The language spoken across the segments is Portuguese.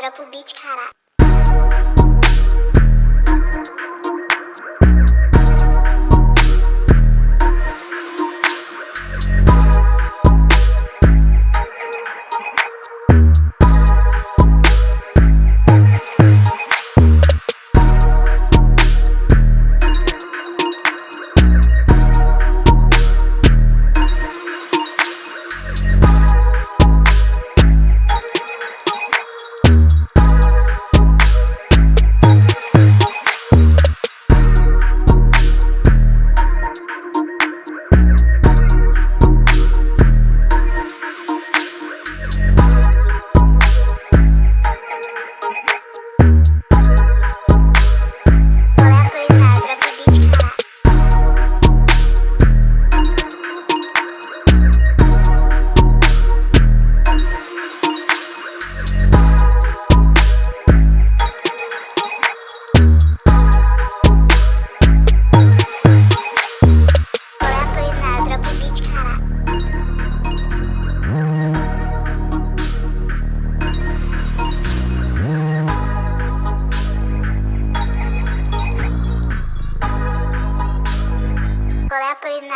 drop o beat, caralho.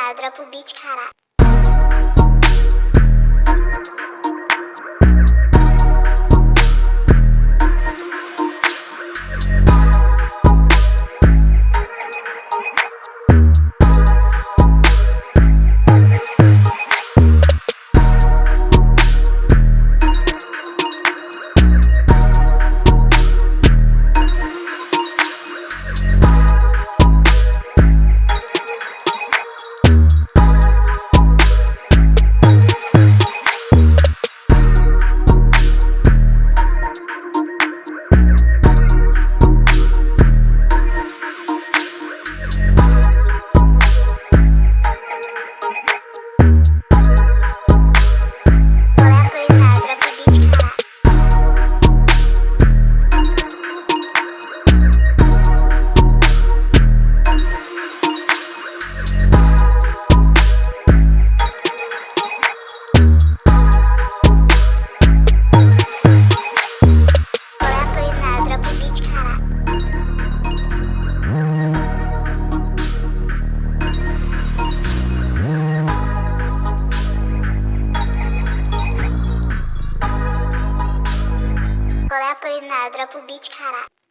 Ladra pro beat, caralho. Dropa o beat, caralho.